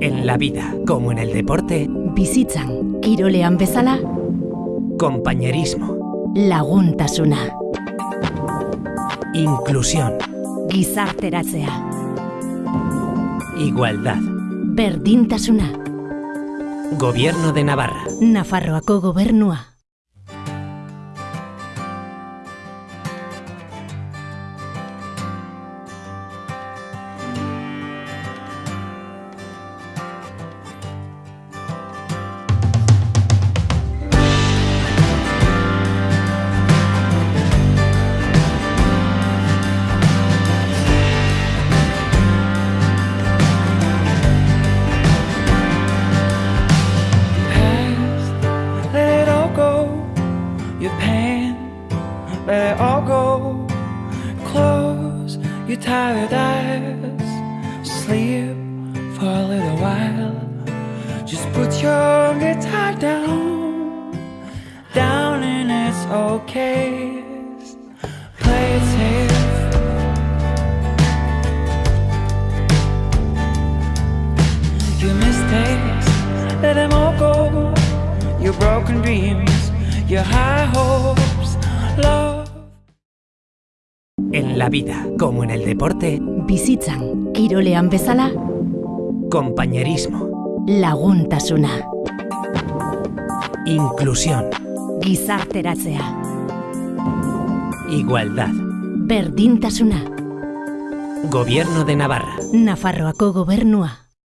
En la vida, como en el deporte, Bizitzan, kirolean bezala, compañerismo, laguntasuna, inclusión, gizarteratzea, igualdad. berdintasuna, Gobierno de Navarra. Nafarroako gobernua. It all go. Close your tired eyes, sleep for a little while. Just put your guitar down, down and it's okay. Play it safe. Your mistakes, let them all go. Your broken dreams, your high hopes. En la vida, como en el deporte, Bizitzan, kirolean bezala, compañerismo, laguntasuna, inclusión, gizarteratzea, igualdad. berdintasuna, Gobierno de Navarra. Nafarroako gobernua.